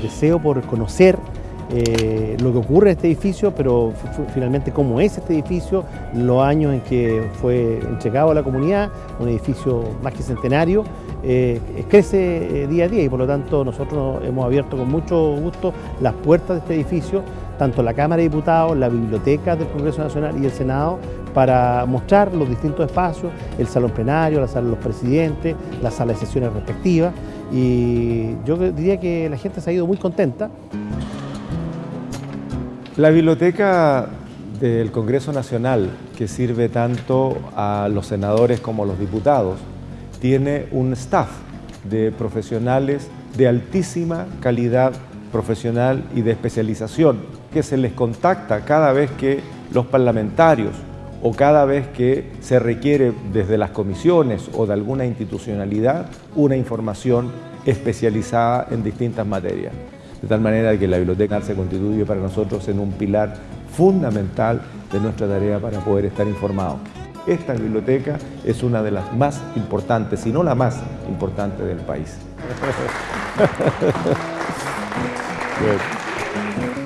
deseo por conocer eh, lo que ocurre en este edificio, pero finalmente cómo es este edificio, los años en que fue entregado a la comunidad, un edificio más que centenario, eh, crece eh, día a día y por lo tanto nosotros hemos abierto con mucho gusto las puertas de este edificio, tanto la Cámara de Diputados, la Biblioteca del Congreso Nacional y el Senado, para mostrar los distintos espacios, el salón plenario, la sala de los presidentes, la sala de sesiones respectivas y yo diría que la gente se ha ido muy contenta. La biblioteca del Congreso Nacional, que sirve tanto a los senadores como a los diputados, tiene un staff de profesionales de altísima calidad profesional y de especialización, que se les contacta cada vez que los parlamentarios o cada vez que se requiere desde las comisiones o de alguna institucionalidad una información especializada en distintas materias. De tal manera que la biblioteca se constituye para nosotros en un pilar fundamental de nuestra tarea para poder estar informados. Esta biblioteca es una de las más importantes, si no la más importante del país. Good.